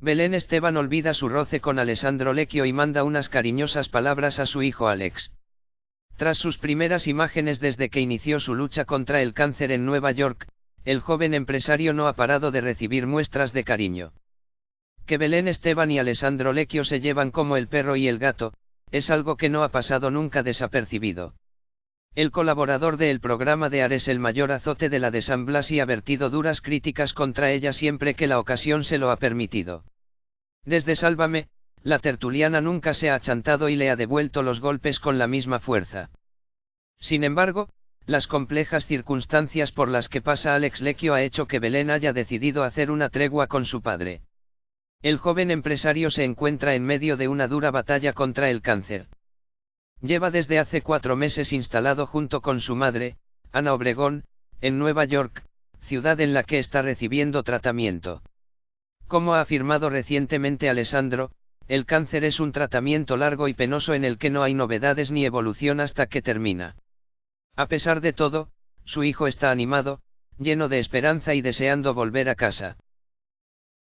Belén Esteban olvida su roce con Alessandro Lecchio y manda unas cariñosas palabras a su hijo Alex. Tras sus primeras imágenes desde que inició su lucha contra el cáncer en Nueva York, el joven empresario no ha parado de recibir muestras de cariño. Que Belén Esteban y Alessandro Lecchio se llevan como el perro y el gato, es algo que no ha pasado nunca desapercibido. El colaborador del programa de Ares el mayor azote de la de San Blasi ha vertido duras críticas contra ella siempre que la ocasión se lo ha permitido. Desde Sálvame, la tertuliana nunca se ha achantado y le ha devuelto los golpes con la misma fuerza. Sin embargo, las complejas circunstancias por las que pasa Alex Lecchio ha hecho que Belén haya decidido hacer una tregua con su padre. El joven empresario se encuentra en medio de una dura batalla contra el cáncer. Lleva desde hace cuatro meses instalado junto con su madre, Ana Obregón, en Nueva York, ciudad en la que está recibiendo tratamiento. Como ha afirmado recientemente Alessandro, el cáncer es un tratamiento largo y penoso en el que no hay novedades ni evolución hasta que termina. A pesar de todo, su hijo está animado, lleno de esperanza y deseando volver a casa.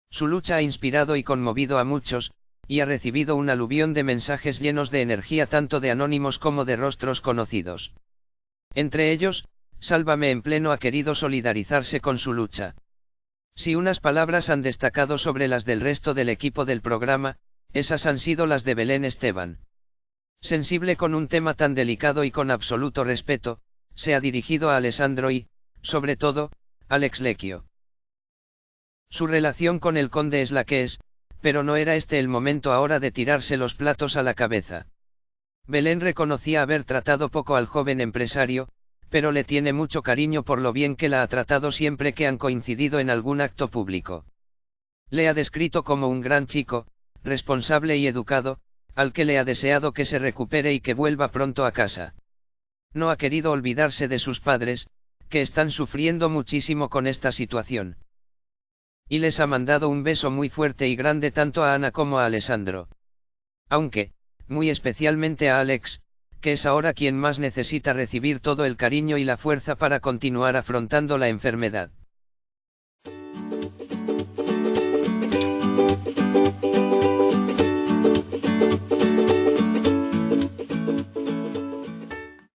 Su lucha ha inspirado y conmovido a muchos, y ha recibido un aluvión de mensajes llenos de energía tanto de anónimos como de rostros conocidos. Entre ellos, Sálvame en pleno ha querido solidarizarse con su lucha. Si unas palabras han destacado sobre las del resto del equipo del programa, esas han sido las de Belén Esteban. Sensible con un tema tan delicado y con absoluto respeto, se ha dirigido a Alessandro y, sobre todo, Alex Lecchio. Su relación con el conde es la que es, pero no era este el momento ahora de tirarse los platos a la cabeza. Belén reconocía haber tratado poco al joven empresario, pero le tiene mucho cariño por lo bien que la ha tratado siempre que han coincidido en algún acto público. Le ha descrito como un gran chico, responsable y educado, al que le ha deseado que se recupere y que vuelva pronto a casa. No ha querido olvidarse de sus padres, que están sufriendo muchísimo con esta situación y les ha mandado un beso muy fuerte y grande tanto a Ana como a Alessandro. Aunque, muy especialmente a Alex, que es ahora quien más necesita recibir todo el cariño y la fuerza para continuar afrontando la enfermedad.